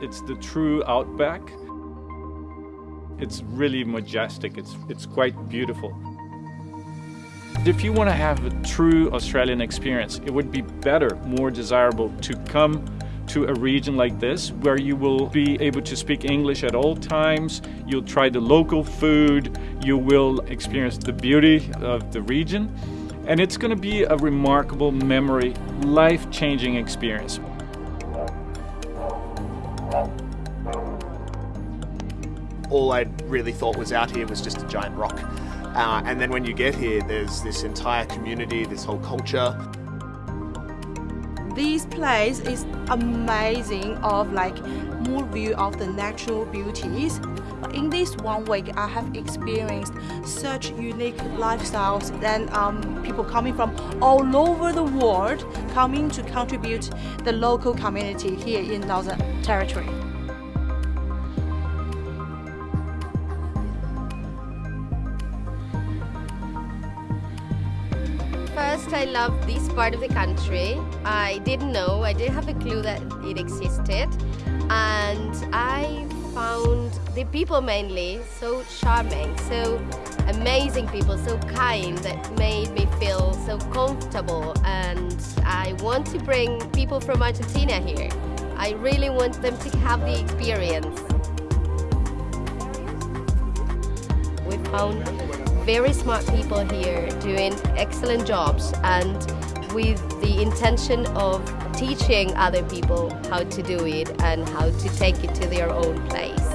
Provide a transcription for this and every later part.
It's the true outback. It's really majestic. It's, it's quite beautiful. If you want to have a true Australian experience, it would be better, more desirable to come to a region like this where you will be able to speak English at all times, you'll try the local food, you will experience the beauty of the region, and it's going to be a remarkable memory, life-changing experience. All I really thought was out here was just a giant rock. Uh, and then when you get here, there's this entire community, this whole culture. This place is amazing of like more view of the natural beauties. In this one week, I have experienced such unique lifestyles and um, people coming from all over the world coming to contribute the local community here in Northern Territory. First, I love this part of the country. I didn't know, I didn't have a clue that it existed. And I the people mainly so charming, so amazing people, so kind that made me feel so comfortable. And I want to bring people from Argentina here. I really want them to have the experience. We found very smart people here doing excellent jobs and with the intention of teaching other people how to do it and how to take it to their own place.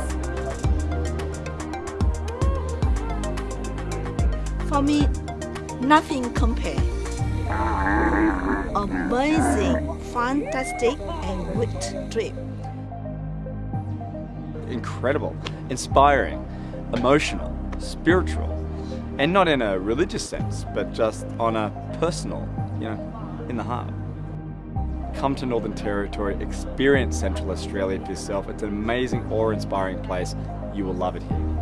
For me, nothing compare. Amazing, fantastic and good trip. Incredible, inspiring, emotional, spiritual, and not in a religious sense, but just on a personal, you know, in the heart. Come to Northern Territory, experience Central Australia for yourself. It's an amazing, awe-inspiring place. You will love it here.